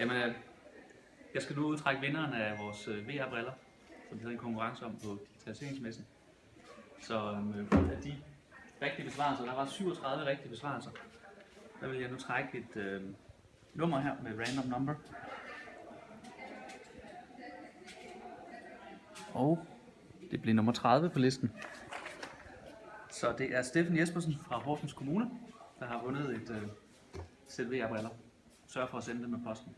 Jamen, øh, jeg skal nu udtrække vinderen af vores øh, VR-briller, som vi havde en konkurrence om på digitaliseringsmessen. Så øhm, øh, af de rigtige besvarelser, der var 37 rigtige besvarelser, der vil jeg nu trække et øh, nummer her med random number. Og det bliver nummer 30 på listen. Så det er Steffen Jespersen fra Horsens Kommune, der har vundet et øh, sæt VR-briller. Sørg for at sende dem med posten.